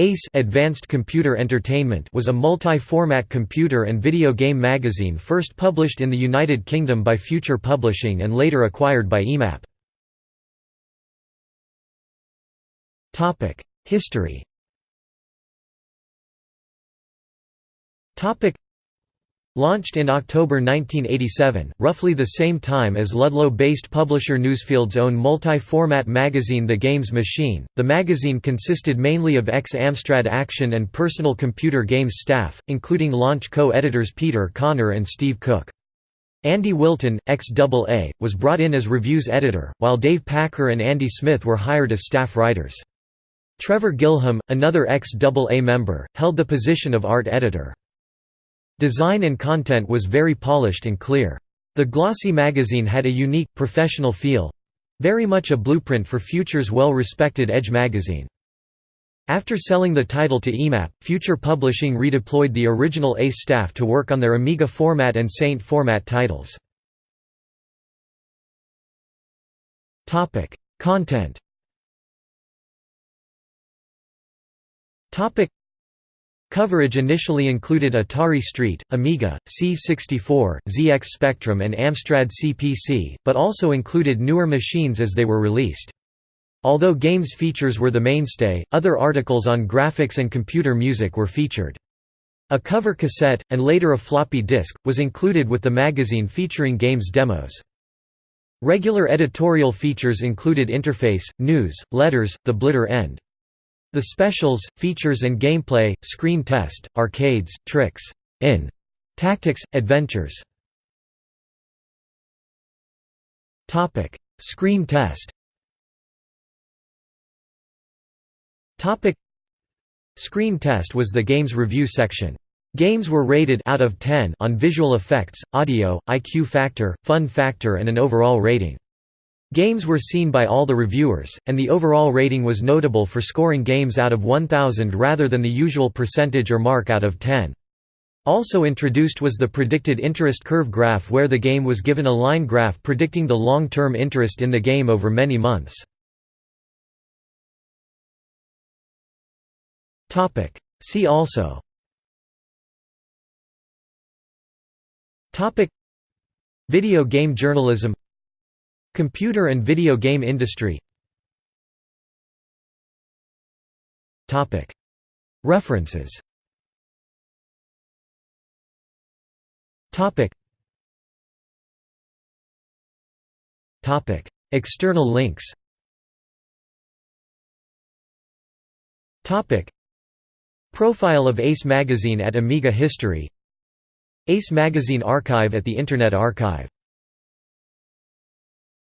ACE Advanced Computer Entertainment was a multi-format computer and video game magazine first published in the United Kingdom by Future Publishing and later acquired by EMAP. History Launched in October 1987, roughly the same time as Ludlow-based publisher Newsfield's own multi-format magazine The Games Machine, the magazine consisted mainly of ex-Amstrad Action and personal computer games staff, including launch co-editors Peter Connor and Steve Cooke. Andy Wilton, ex-AA, was brought in as reviews editor, while Dave Packer and Andy Smith were hired as staff writers. Trevor Gilham, another ex-AA member, held the position of art editor. Design and content was very polished and clear. The glossy magazine had a unique, professional feel—very much a blueprint for Future's well-respected Edge magazine. After selling the title to EMAP, Future Publishing redeployed the original ACE staff to work on their Amiga format and Saint format titles. Content Coverage initially included Atari ST, Amiga, C64, ZX Spectrum and Amstrad CPC, but also included newer machines as they were released. Although games features were the mainstay, other articles on graphics and computer music were featured. A cover cassette, and later a floppy disk, was included with the magazine featuring games demos. Regular editorial features included interface, news, letters, the blitter end. The specials, features and gameplay, screen test, arcades, tricks, in tactics, adventures. Topic: Screen test. Topic: Screen test was the game's review section. Games were rated out of 10 on visual effects, audio, IQ factor, fun factor and an overall rating. Games were seen by all the reviewers, and the overall rating was notable for scoring games out of 1000 rather than the usual percentage or mark out of 10. Also introduced was the predicted interest curve graph where the game was given a line graph predicting the long-term interest in the game over many months. See also Video game journalism Computer and video game industry. References. External links. Profile of Ace Magazine at Amiga History. Ace Magazine Archive at the Internet Archive